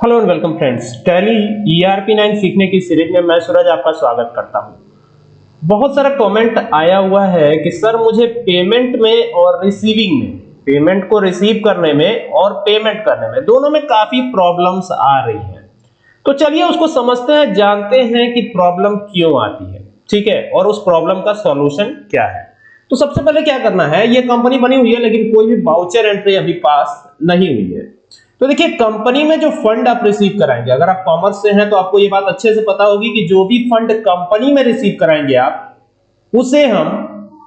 Hello and welcome friends Tally ERP 9 सीखने की series में मैं सूरज आपका स्वागत करता हूँ। बहुत सारा कमेंट आया हुआ है कि सर मुझे पेमेंट में और रिसीविंग में पेमेंट को रिसीव करने में और पेमेंट करने में दोनों में काफ़ी प्रॉब्लम्स आ रही हैं। तो चलिए उसको समझते हैं, जानते हैं कि प्रॉब्लम क्यों आती है। ठीक है? और उस प्रॉब्लम का सॉल्यूशन क्या है? तो सबसे पहले क्या करना है? ये कंपनी बनी हुई है, लेकिन कोई भी वाउचर एंट्री अभी पास नहीं हुई है। तो देखिए कंपनी में जो फंड आप रिसीव कराएँगे, अगर आप कॉमर्स से हैं तो आपको ये बात अच्छे से पता होगी कि जो भी फंड कंपनी में रिसीव कराएँगे आप, उसे हम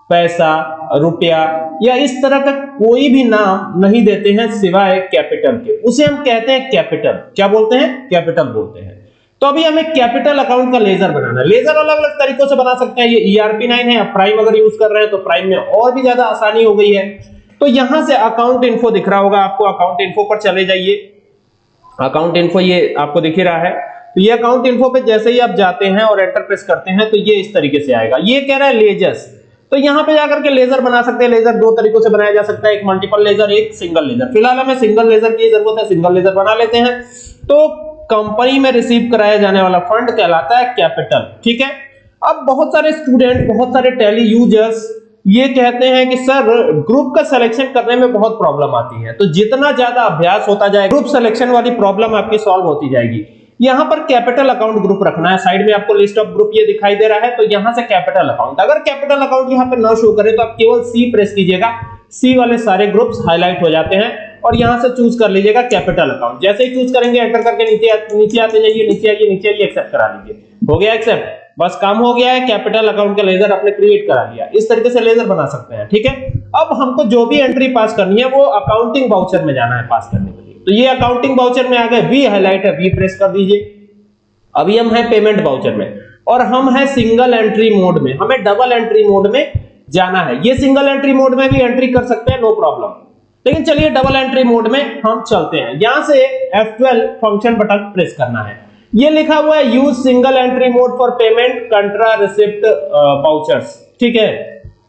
पैसा, रुपया या इस तरह का कोई भी नाम नहीं देते हैं सिवाय कैपिटल के। उसे हम कहते हैं कैपिटल क्या बोलते हैं? कैपिटल बोलते हैं। तो अभी हमें कैपिटल अकाउंट का लेजर बनाना है। लेजर अलग अलग तरीकों से बना सकते हैं। ये ईआरपी नाइन है प्राइम अगर यूज़ कर रहे हैं तो प्राइम में और भी ज़्यादा आसानी हो गई है। तो यहाँ से अकाउंट इन्फो दिख रहा होगा आपको अकाउंट इन्फो पर चले जाइए। अकाउंट इन्फो ये आपको दिख ही रहा है। तो ये अकाउंट इन्फो पे जैसे ही आप जाते हैं और एंटर प्रेस करते हैं तो ये इस तरीके से आएगा। ये कह रहा है लेजर्स तो यहाँ पे जाकर के लेजर बना सकते हैं। लेजर दो तरीकों से बनाया जा सकता है। एक मल्टीपल लेजर एक सिंगल लेजर फ़िलहाल हमें सिंगल लेजर की ज़रूरत है। सिंगल लेजर बना लेते हैं। तो कंपनी में रिसीव कराया जाने वाला फंड कहलाता है कैपिटल ठीक है? अब बहुत सारे स्टूडेंट बहुत सारे टेली यूज़र्स ये कहते हैं कि सर ग्रुप का सिलेक्शन करने में बहुत प्रॉब्लम आती है। तो जितना ज़्यादा अभ्यास होता जाए ग्रुप सिलेक्शन वाली प्रॉब्लम आपकी सॉल्व होती जाएगी। यहाँ पर कैपिटल अकाउंट ग्रुप रखना है। साइड में आपको लिस्ट ऑफ़ ग्रुप ये दिखाई दे रहा है तो यहाँ से कैपिटल अकाउंट अगर कैपिटल अकाउंट यहाँ पर न शो करे तो आप केवल सी प्रेस कीजिएगा। सी वाले सारे ग्रुप्स हाईलाइट हो जाते हैं और यहाँ से चूज़ कर लीजिएगा कैपिटल अकाउंट जैसे ही चूज़ करेंगे एंटर करके नीचे नीचे आते जाइए, नीचे आइए नीचे आइए एक्सेप्ट करा लीजिए हो गया एक्सेप्ट बस काम हो गया है कैपिटल अकाउंट का लेजर आपने क्रिएट करा लिया। इस तरीके से लेजर बना सकते हैं, ठीक है? अब हमको जो भी एंट्री पास करनी है, वो अकाउंटिंग बाउचर में जाना है पास करने के लिए। तो ये अकाउंटिंग बाउचर में आ गए वी हाईलाइट है वी प्रेस कर दीजिए। अभी हम है पेमेंट बाउचर में, और हम है सिंगल एंट्री मोड में, हमें डबल एंट्री मोड में जाना है। ये सिंगल एंट्री मोड में भी एंट्री कर सकते हैं नो प्रॉब्लम लेकिन चलिए डबल एंट्री मोड में हम चलते हैं। यहाँ से F12 फ़ंक्शन बटन प्रेस करना है। ये लिखा हुआ है use single entry mode for payment contra receipt vouchers ठीक है?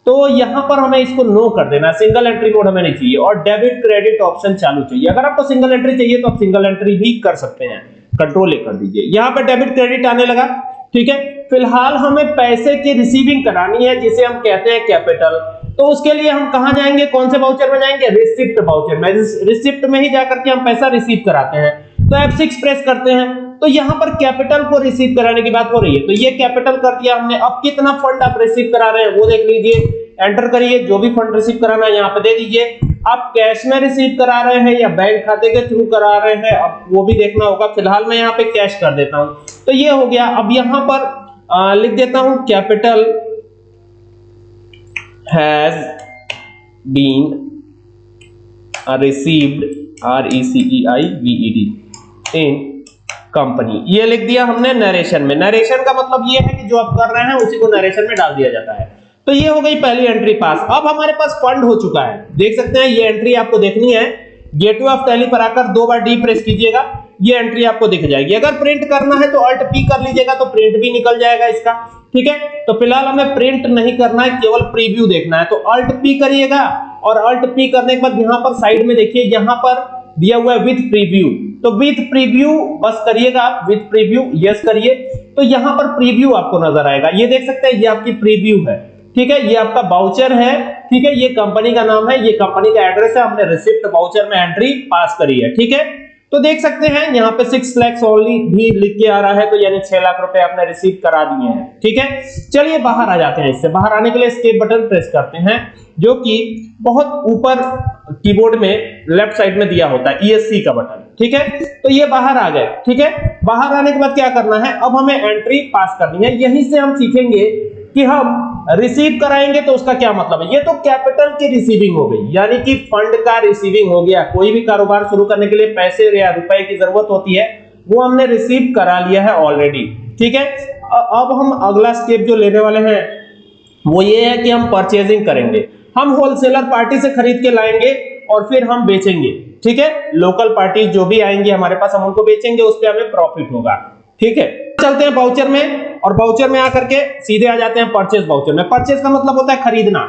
तो यहाँ पर हमें इसको नो कर देना सिंगल एंट्री मोड हमें नहीं चाहिए। और डेबिट क्रेडिट ऑप्शन चालू चाहिए। अगर आपको सिंगल एंट्री चाहिए तो आप सिंगल एंट्री भी कर सकते हैं। कंट्रोल ए कर दीजिए। यहाँ पर डेबिट क्रेडिट आने लगा। ठीक है? फ़िलहाल हमें पैसे की रिसीविंग करानी है, जिसे हम कहते हैं कैपिटल तो उसके लिए हम कहाँ जाएँगे? कौन से वाउचर में जाएँगे? रिसिप्ट वाउचर में। रिसिप्ट में ही जाकर के हम पैसा रिसीव कराते हैं। तो F6 प्रेस करते हैं। तो यहाँ पर कैपिटल को रिसीव कराने की बात हो रही है। तो ये कैपिटल कर दिया हमने। अब कितना फंड आप रिसीव करा रहे हैं, वो देख लीजिए। एंटर करिए, जो भी फंड रिसीव कराना है यहाँ पे दे दीजिए। आप कैश में रिसीव करा रहे हैं या बैंक खाते के थ्रू करा रहे हैं, अब वो भी देखना होगा। फ़िलहाल मैं यहाँ पे कैश कर देता हूँ। तो ये हो गया। अब यहाँ पर लिख देता हूँ capital has been received, r e c e i v e d in company ये लिख दिया हमने नरेशन में। नरेशन का मतलब ये है कि जो आप कर रहे हैं, उसी को नरेशन में डाल दिया जाता है। तो ये हो गई पहली एंट्री पास अब हमारे पास फंड हो चुका है। देख सकते हैं, ये एंट्री आपको देखनी है। गेटवे ऑफ़ टैली पर आकर दो बार डी प्रेस कीजिएगा। ये एंट्री आपको दिख जाएगी। अगर प्रिंट करना है तो अल्ट पी कर लीजिएगा तो प्रिंट भी निकल जाएगा इसका। ठीक है? तो फ़िलहाल हमें प्रिंट नहीं करना है, केवल प्रीव्यू देखना है। तो अल्ट पी करिएगा और अल्ट पी करने के बाद यहाँ पर साइड में देखिए, यहाँ पर दिया हुआ है विथ प्रीव्यू तो विथ प्रीव्यू बस करिएगा आप विथ प्रीव्यू यस करिए। तो यहाँ पर प्रीव्यू आपको नज़र आएगा। ये देख सकते हैं, ये आपकी प्रीव्यू है। ठीक है, ये आपका बाउचर है। ठीक है, ये कंपनी का नाम है, ये कंपनी का एड्रेस है। हमने रिसिप्ट बाउचर में एंट्री पास करी है। ठीक है? तो देख सकते हैं, यहाँ पे सिक्स लैक्स ओनली भी लिख के आ रहा है तो यानी छह लाख रुपए आपने रिसीव करा दिए हैं। ठीक है? चलिए बाहर आ जाते हैं इससे। बाहर आने के लिए स्केप बटन प्रेस करते हैं, जो कि बहुत ऊपर कीबोर्ड में लेफ़्ट साइड में दिया होता है ईएससी का बटन ठीक है? तो ये बाहर आ गए, ठीक है? बाहर आने के बाद क्या करना है? अब हमें एंट्री पास करनी है। यहीं से हम सीखेंगे कि हम रिसीव कराएँगे तो उसका क्या मतलब है? ये तो कैपिटल की रिसीविंग हो गई, यानी कि फंड का रिसीविंग हो गया। कोई भी कारोबार शुरू करने के लिए पैसे या रुपए की ज़रूरत होती है, वो हमने रिसीव करा लिया है ऑलरेडी ठीक है? अब हम अगला स्टेप जो लेने वाले हैं, वो ये है कि हम परचेजिंग करेंगे। हम होलसेलर पार्टी से खरीद के लाएँगे और फिर हम बेचेंगे, ठीक है? लोकल पार्टी जो भी आएँगे हमारे पास, हम उनको बेचेंगे, उस पर हमें प्रॉफिट होगा, ठीक है? चलते हैं बाउचर में, और बाउचर में आकर के सीधे आ जाते हैं परचेज बाउचर में। परचेज का मतलब होता है खरीदना।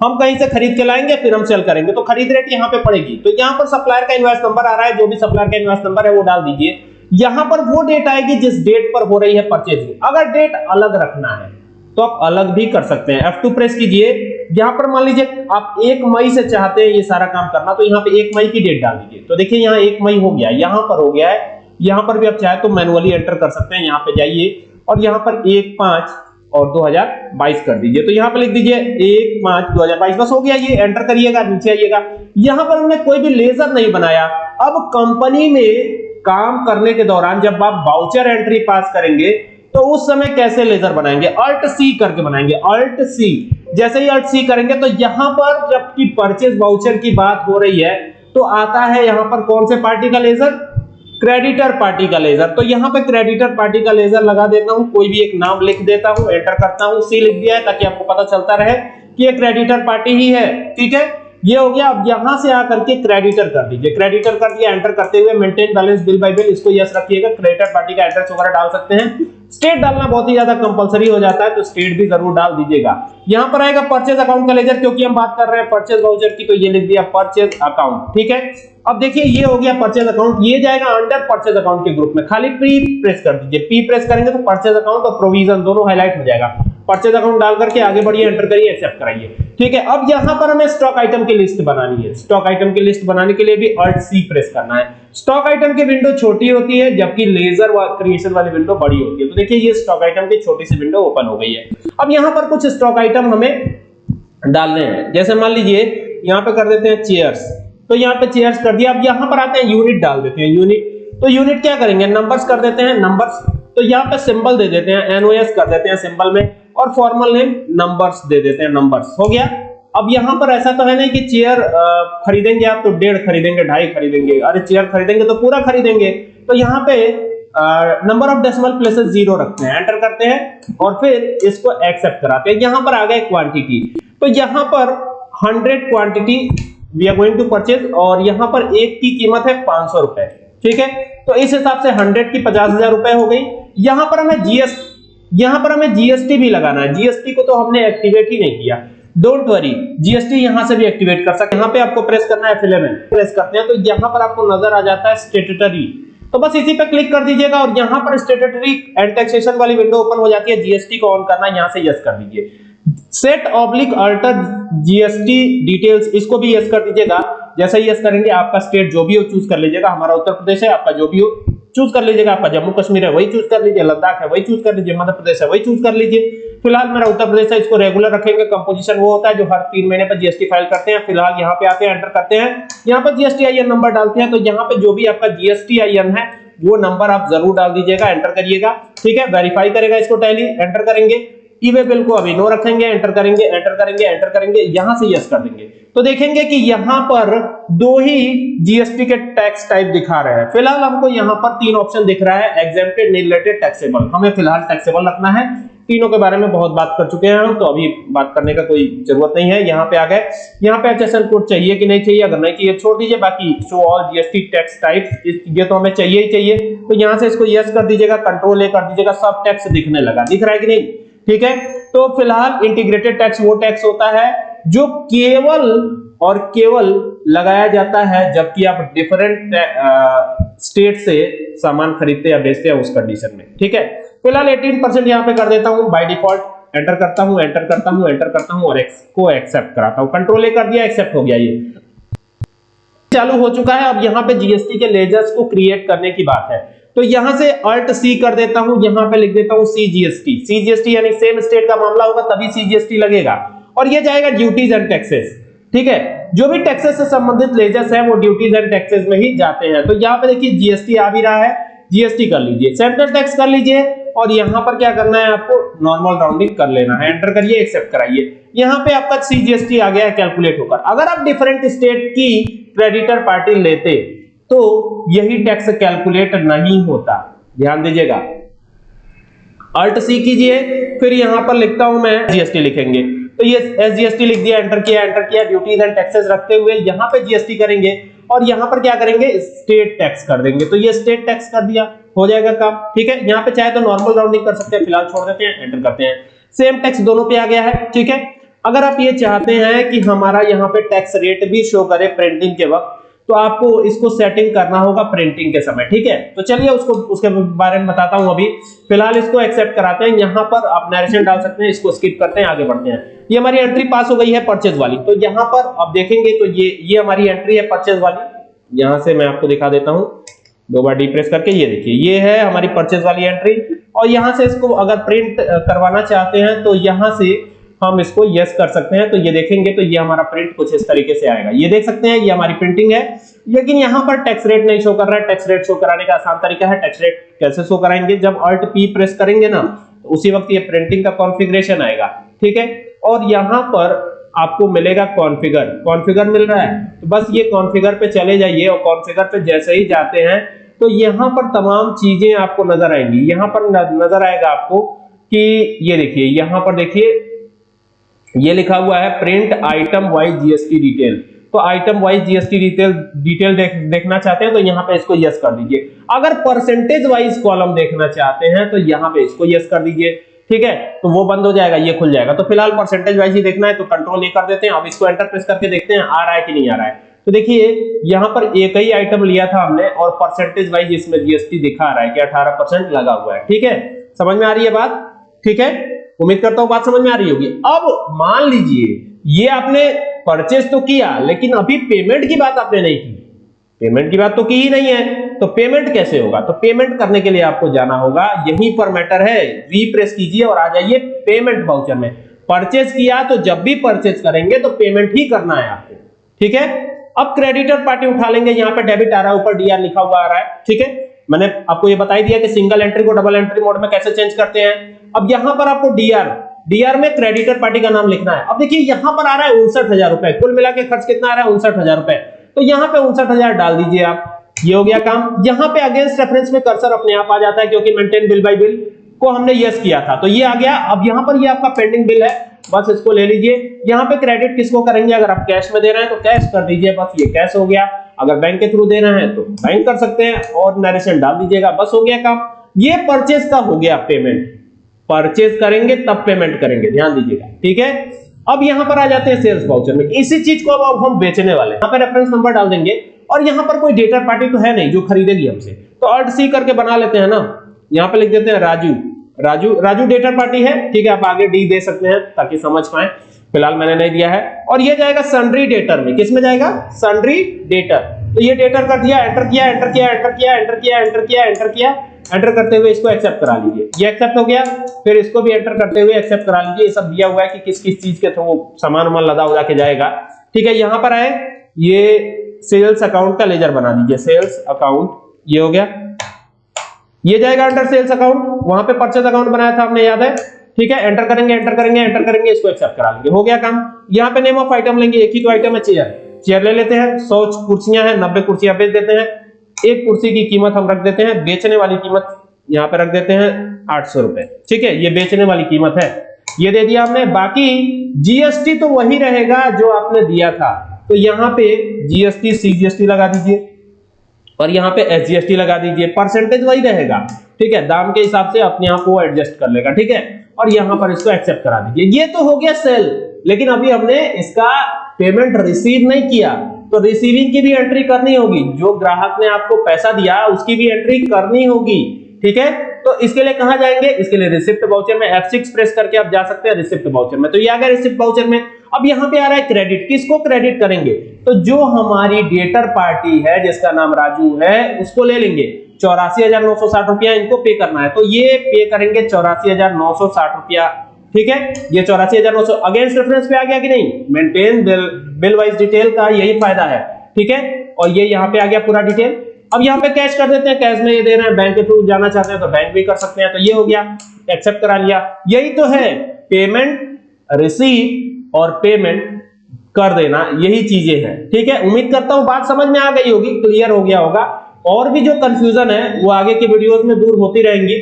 हम कहीं से खरीद के लाएँगे, फिर हम सेल करेंगे। तो खरीद रेट यहाँ पे पड़ेगी। तो यहाँ पर सप्लायर का इन्वेस्ट नंबर आ रहा है, जो भी सप्लायर का इन्वेस्ट नंबर है, वो डाल दीजिए। यहाँ पर वो डेट आएगी जिस डेट पर हो रही है परचेजिंग अगर डेट अलग रखना है तो आप अलग भी कर सकते हैं। F2 प्रेस कीजिए। यहाँ पर मान लीजिए, आप एक मई से चाहते हैं ये सारा काम करना तो यहाँ पे एक मई की डेट डाल दीजिए। तो देखिए, यहाँ एक मई हो गया, यहाँ पर हो गया है। यहाँ पर भी आप चाहे तो मैनुअली एंटर कर सकते हैं, यहाँ पे जाइए और यहाँ पर एक पाँच और 2022 कर दीजिए। तो यहाँ पर लिख दीजिए, एक पाँच दो हज़ार बाईस, बस हो गया ये एंटर करिएगा, नीचे आइएगा। यहाँ पर हमने कोई भी लेजर नहीं बनाया। अब कंपनी में काम करने के दौरान जब आप बाउचर एंट्री पास करेंगे तो उस समय कैसे लेजर बनाएँगे? अल्ट सी करके बनाएँगे। अल्ट सी जैसे ही अल्ट सी करेंगे तो यहाँ पर जबकि परचेज वाउचर की बात हो रही है तो आता है यहाँ पर कौन से पार्टी का लेजर क्रेडिटर पार्टी का लेजर तो यहाँ पे क्रेडिटर पार्टी का लेजर लगा देता हूँ। कोई भी एक नाम लिख देता हूँ एंटर करता हूँ सी लिख दिया है, ताकि आपको पता चलता रहे कि ये क्रेडिटर पार्टी ही है। ठीक है? ये हो गया। अब यहाँ से आकर के क्रेडिटर कर दीजिए। क्रेडिटर कर दिया एंटर करते हुए maintain balance bill by bill इसको यस रखिएगा। क्रेडिटर पार्टी का एड्रेस वगैरह डाल सकते हैं। स्टेट डालना बहुत ही ज़्यादा कंपलसरी हो जाता है तो स्टेट भी ज़रूर डाल दीजिएगा। यहाँ पर आएगा परचेज अकाउंट का लेजर क्योंकि हम बात कर रहे हैं परचेज वाउचर की तो ये लिख दिया परचेज अकाउंट ठीक है? अब देखिए, ये हो गया परचेज अकाउंट ये जाएगा अंडर परचेज अकाउंट के ग्रुप में। खाली प्री प्रेस कर दीजिए। पी प्रेस करेंगे तो परचेज अकाउंट और प्रोविज़न दोनों हाईलाइट हो जाएगा। परचेज अकाउंट डाल करके आगे बढ़िए एंटर करिए एक्सेप्ट कराइए। ठीक है, अब यहाँ पर हमें स्टॉक आइटम की लिस्ट बनानी है। स्टॉक आइटम की लिस्ट बनाने के लिए भी अल्ट सी प्रेस करना है। स्टॉक आइटम की विंडो छोटी होती है, जबकि लेजर क्रिएशन वाली विंडो बड़ी होती है। तो देखिए, ये स्टॉक आइटम की छोटी सी विंडो ओपन हो गई है। अब यहाँ पर कुछ स्टॉक आइटम हमें डालने हैं। जैसे मान लीजिए, यहाँ पे कर देते हैं चेयर्स तो यहाँ पे चेयर्स कर दिया। अब यहाँ पर आते हैं यूनिट डाल देते हैं यूनिट तो यूनिट क्या करेंगे? नंबर्स कर देते हैं नंबर्स तो यहाँ पे सिंबल दे देते हैं एनओएस कर देते हैं सिंबल में। और फॉर्मल नेम नंबर्स दे देते हैं नंबर्स हो गया? अब यहाँ पर ऐसा तो है नहीं कि चेयर खरीदेंगे आप तो डेढ़ खरीदेंगे, ढाई खरीदेंगे। अरे चेयर खरीदेंगे तो पूरा खरीदेंगे। तो यहाँ पे number of decimal places zero रखते हैं। एंटर करते हैं और फिर इसको एक्सेप्ट कराते हैं। यहाँ पर आ गए क्वांटिटी तो यहाँ पर 100 quantity we are going to purchase और यहाँ पर एक की कीमत है 500 रुपए। ठीक है? तो इस हिसाब से 100 की पचास हज़ार रुपए हो गई। यहाँ पर हमें जीएस यहाँ पर हमें जीएसटी भी लगाना है। जीएसटी को तो हमने एक्टिवेट ही नहीं किया। डोंट वरी जीएसटी यहाँ से भी एक्टिवेट कर सकते हैं। यहाँ पे आपको प्रेस करना है फिलेमेंट प्रेस करते हैं तो यहाँ पर आपको नज़र आ जाता है स्टेटटरी तो बस इसी पे क्लिक कर दीजिएगा और यहाँ पर स्टेटटरी एंड टैक्सेशन वाली विंडो ओपन हो जाती है। जीएसटी को ऑन करना, यहाँ से यस कर दीजिए। Set oblique alter GST details इसको भी यस कर दीजिएगा। जैसे यस करेंगे, आपका स्टेट जो भी हो चूज़ कर लीजिएगा। हमारा उत्तर प्रदेश है, आपका जो भी हो चूज़ कर लीजिएगा आपका जम्मू कश्मीर है, वही चूज़ कर लीजिए। लद्दाख है, वही चूज़ कर लीजिए। मध्य प्रदेश है, वही चूज़ कर लीजिए। फ़िलहाल मेरा उत्तर प्रदेश है, इसको रेगुलर रखेंगे। कंपोजिशन वो होता है जो हर तीन महीने पर जीएसटी फ़ाइल करते हैं। फ़िलहाल यहाँ पे आते हैं एंटर करते हैं। यहाँ पर जीएसटी आईएन नंबर डालते हैं तो यहाँ पे जो भी आपका जीएसटी आईएन है, वो नंबर आप ज़रूर डाल दीजिएगा एंटर करिएगा। ठीक है? वेरीफाई करेगा इसको टैली एंटर करेंगे। ई वे बिल को अभी नो रखेंगे, एंटर करेंगे एंटर करेंगे एंटर करेंगे, यहाँ से यस कर देंगे। तो देखेंगे कि यहाँ पर दो ही जीएसटी के टैक्स टाइप दिखा रहे हैं। फ़िलहाल हमको यहाँ पर तीन ऑप्शन दिख रहा है एग्जेम्प्टेड रिलेटेड टैक्सेबल हमें फ़िलहाल टैक्सेबल रखना है। तीनों के बारे में बहुत बात कर चुके हैं हम तो अभी बात करने का कोई ज़रूरत नहीं है। यहाँ पे आ गए। यहाँ पे एचएसएन कोड चाहिए कि नहीं चाहिए? अगर नहीं चाहिए, छोड़ दीजिए। बाकी show all GST tax type ये तो हमें चाहिए ही चाहिए। तो यहाँ से इसको यस कर दीजिएगा कंट्रोल ए कर दीजिएगा, सब टैक्स दिखने लगा। दिख रहा है कि नहीं? ठीक है? तो फ़िलहाल इंटीग्रेटेड टैक्स वो टैक्स होता है जो केवल और केवल लगाया जाता है जबकि आप डिफरेंट स्टेट से सामान खरीदते या बेचते हैं उस कंडीशन में। ठीक है? फ़िलहाल 18 परसेंट यहाँ पे कर देता हूँ बाय डिफ़ॉल्ट एंटर करता हूँ एंटर करता हूँ एंटर करता हूँ और एक्स को एक्सेप्ट कराता हूँ। कंट्रोल ए कर दिया एक्सेप्ट हो गया ये। चालू हो चुका है, अब यहाँ पे जीएसटी के लेजर्स को क्रिएट करने की बात है। तो यहाँ से अल्ट सी कर देता हूँ, यहाँ पे लिख देता हूँ सीजीएसटी सीजीएसटी यानी सेम स्टेट का मामला होगा, तभी सीजीएसटी लगेगा। और ये जाएगा ड्यूटीज़ एंड टैक्सेस ठीक है? जो भी टैक्सेस से संबंधित लेजर्स है, वो ड्यूटीज़ एंड टैक्सेस में ही जाते हैं। तो यहाँ पे देखिए जीएसटी आ भी रहा है जीएसटी कर लीजिए। सेंट्रल टैक्स कर लीजिए, और यहाँ पर क्या करना है आपको? नॉर्मल राउंडिंग कर लेना है। एंटर करिए एक्सेप्ट कराइए। यहाँ पे आपका सीजीएसटी आ गया है कैलकुलेट होकर। अगर आप डिफरेंट स्टेट की क्रेडिटर पार्टी लेते तो यही टैक्स कैलकुलेट नहीं होता। ध्यान दीजिएगा। अल्ट सी कीजिए, फिर यहाँ पर लिखता हूँ मैं जीएसटी लिखेंगे। तो ये एसजीएसटी लिख दिया एंटर किया एंटर किया ड्यूटीज़ एंड टैक्सेस रखते हुए यहाँ पे जीएसटी करेंगे और यहाँ पर क्या करेंगे? स्टेट टैक्स कर देंगे। तो ये स्टेट टैक्स कर दिया, हो जाएगा काम। ठीक है, यहाँ पे चाहे तो नॉर्मल राउंडिंग कर सकते हैं फ़िलहाल छोड़ देते हैं एंटर करते हैं। सेम टैक्स दोनों पे आ गया है, ठीक है? अगर आप ये चाहते हैं कि हमारा यहाँ पे टैक्स रेट भी शो करे प्रिंटिंग के वक्त तो आपको इसको सेटिंग करना होगा प्रिंटिंग के समय, ठीक है? तो चलिए उसको, उसके बारे में बताता हूँ अभी। फ़िलहाल इसको एक्सेप्ट कराते हैं। यहाँ पर आप नरेशन डाल सकते हैं, इसको स्किप करते हैं, आगे बढ़ते हैं। ये हमारी एंट्री पास हो गई है परचेज वाली। तो यहाँ पर आप देखेंगे तो ये ये हमारी एंट्री है परचेज वाली। यहाँ से मैं आपको दिखा देता हूँ। दो बार डी प्रेस करके, ये देखिए, ये है हमारी परचेज वाली एंट्री और यहाँ से इसको अगर प्रिंट करवाना चाहते हैं तो यहाँ से हम इसको यस कर सकते हैं तो ये देखेंगे तो ये हमारा प्रिंट कुछ इस तरीके से आएगा। ये देख सकते हैं, ये हमारी प्रिंटिंग है, लेकिन यहाँ पर टैक्स रेट नहीं शो कर रहा है। टैक्स रेट शो कराने का आसान तरीका है टैक्स रेट कैसे शो कराएँगे? जब अल्ट पी प्रेस करेंगे ना तो उसी वक्त ये प्रिंटिंग का कॉन्फ़िगरेशन आएगा, ठीक है? और यहाँ पर आपको मिलेगा कॉन्फ़िगर कॉन्फ़िगर मिल रहा है तो बस ये कॉन्फ़िगर पे चले जाइए और कॉन्फ़िगर पे जैसे ही जाते हैं तो यहाँ पर तमाम चीज़ें आपको नज़र आएँगी। यहाँ पर नज़र आएगा आपको कि ये देखिए, यहाँ पर देखिए ये लिखा हुआ है print item wise GST detail तो item wise GST detail detail देख, देखना चाहते हैं तो यहाँ पे इसको यस कर दीजिए। अगर परसेंटेज वाइज कॉलम देखना चाहते हैं तो यहाँ पे इसको यस कर दीजिए। ठीक है? तो वो बंद हो जाएगा ये खुल जाएगा। तो फ़िलहाल परसेंटेज वाइज ही देखना है तो कंट्रोल ए कर देते हैं। अब इसको एंटर प्रेस करके देखते हैं आ रहा है कि नहीं आ रहा है। तो देखिए यहाँ पर एक ही आइटम लिया था हमने और परसेंटेज वाइज इसमें जीएसटी दिखा रहा है कि 18% लगा हुआ है। ठीक है? समझ में आ रही है बात? ठीक है? उम्मीद करता हूँ बात समझ में आ रही होगी। अब मान लीजिए, ये आपने परचेस तो किया, लेकिन अभी पेमेंट की बात आपने नहीं की। पेमेंट की बात तो की ही नहीं है। तो पेमेंट कैसे होगा? तो पेमेंट करने के लिए आपको जाना होगा। यहीं पर मैटर है। वी प्रेस कीजिए और आ जाइए पेमेंट वाउचर में। परचेस किया तो जब भी परचेस करेंगे तो पेमेंट ही करना है आपको। ठीक है? अब क्रेडिटर पार्टी उठा लेंगे। यहाँ पर डेबिट आ रहा है, ऊपर डीआर लिखा हुआ आ रहा है। ठीक है? मैंने आपको ये बताई दिया कि सिंगल एंट्री को डबल एंट्री मोड में कैसे चेंज करते हैं। अब यहाँ पर आपको डीआर डीआर में क्रेडिटर पार्टी का नाम लिखना है। अब देखिए, यहाँ पर आ रहा है उनसठ हज़ार रुपए। कुल मिला के खर्च कितना आ रहा है? उनसठ हज़ार रुपए। तो यहाँ पे उनसठ हज़ार डाल दीजिए आप। ये हो गया काम। यहाँ पे अगेंस्ट रेफरेंस में कर्सर अपने आप आ जाता है क्योंकि मेंटेन बिल बाय बिल को हमने यस किया था। तो ये आ गया। अब यहाँ पर ये आपका पेंडिंग बिल है। बस इसको ले लीजिए। यहाँ पे क्रेडिट किसको करेंगे? अगर आप कैश में दे रहे हैं तो कैश कर दीजिए। बस ये कैश हो गया। अगर बैंक के थ्रू देना है तो बैंक कर सकते हैं। और नरेशन डाल दीजिएगा। बस हो गया काम। ये परचेज का हो गया पेमेंट परचेज करेंगे, तब पेमेंट करेंगे। ध्यान दीजिएगा। ठीक है? अब यहाँ पर आ जाते हैं सेल्स वाउचर में। इसी चीज़ को अब हम बेचने वाले यहाँ पर रेफरेंस नंबर डाल देंगे। और यहाँ पर कोई डेटा पार्टी तो है नहीं जो खरीदेगी हमसे। तो ऑल्ट सी करके बना लेते हैं ना। यहाँ पे लिख देते हैं राजू। राजू राजू डेटा पार्टी है। ठीक है, आप आगे डी दे सकते हैं ताकि समझ पाए। फ़िलहाल मैंने नहीं दिया है। और ये जाएगा सन्ड्री डेटर में। किसमें जाएगा? सन्ड्री डेटर तो ये डेटर कर दिया एंटर किया एंटर किया एंटर किया एंटर किया एंटर किया एंटर किया। एंटर करते हुए इसको एक्सेप्ट करा लीजिए। ये एक्सेप्ट हो गया, फिर इसको भी एंटर करते हुए एक्सेप्ट करा लीजिए। ये सब दिया हुआ है कि किस किस चीज़ के थ्रू सामान वामान लदा उदा के जाएगा। ठीक है, यहाँ पर आए। ये सेल्स अकाउंट का लेजर बना दीजिए। सेल्स अकाउंट ये हो गया। ये जाएगा अंडर सेल्स अकाउंट वहाँ पे परचेज अकाउंट बनाया था आपने, याद है? ठीक है एंटर करेंगे एंटर करेंगे एंटर करेंगे, इसको एक्सेप्ट करा लेंगे हो गया काम। यहाँ पे नेम ऑफ़ आइटम लेंगे। एक ही तो आइटम है चेयर चेयर ले लेते हैं। सौ कुर्सियाँ हैं, नब्बे कुर्सियाँ बेच देते हैं। एक कुर्सी की कीमत हम रख देते हैं, बेचने वाली कीमत यहाँ पे रख देते हैं आठ सौ रुपए। ठीक है, ये बेचने वाली कीमत है। ये दे दिया हमने बाकी जीएसटी तो वही रहेगा जो आपने दिया था। तो यहाँ पे जीएसटी सीजीएसटी लगा दीजिए और यहाँ पे एसजीएसटी लगा दीजिए। परसेंटेज वही रहेगा। ठीक है, दाम के हिसाब से अपने आप को एडजस्ट कर लेगा। ठीक है, और यहाँ पर इसको एक्सेप्ट करा दीजिए। ये तो हो गया सेल लेकिन अभी हमने इसका पेमेंट रिसीव नहीं किया। तो रिसीविंग की भी एंट्री करनी होगी। जो ग्राहक ने आपको पैसा दिया, उसकी भी एंट्री करनी होगी। ठीक है? तो इसके लिए कहा जाएँगे? इसके लिए रिसिप्ट वाउचर में F6 प्रेस करके आप जा सकते हैं रिसिप्ट वाउचर में। तो ये आ गया रिसिप्ट वाउचर में। अब यहाँ पे आ रहा है क्रेडिट किसको क्रेडिट करेंगे? तो जो हमारी डेटर पार्टी है, जिसका नाम राजू है, उसको ले लेंगे। चौरासी हज़ार नौ सौ साठ रुपया इनको पे करना है। तो ये पे करेंगे चौरासी हज़ार नौ सौ साठ रुपया। ठीक है? ये चौरासी हज़ार नौ सौ। अगेंस्ट रेफरेंस पे आ गया कि नहीं? Maintain bill bill wise detail का यही फ़ायदा है। ठीक है? और ये यहाँ पे आ गया पूरा डिटेल अब यहाँ पे कैश कर देते हैं। कैश में ये दे रहे हैं। बैंक के थ्रू जाना चाहते हैं तो बैंक भी कर सकते हैं। तो ये हो गया। एक्सेप्ट करा लिया। यही तो है। पेमेंट रिसीव और पेमेंट कर देना। यही चीज़ें हैं। ठीक है? उम्मीद करता हूँ बात समझ में आ गई होगी। क्लियर हो गया होगा। और भी जो कंफ्यूजन है, वो आगे की वीडियोस में दूर होती रहेंगी।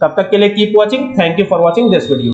तब तक के लिए keep watching thank you for watching this video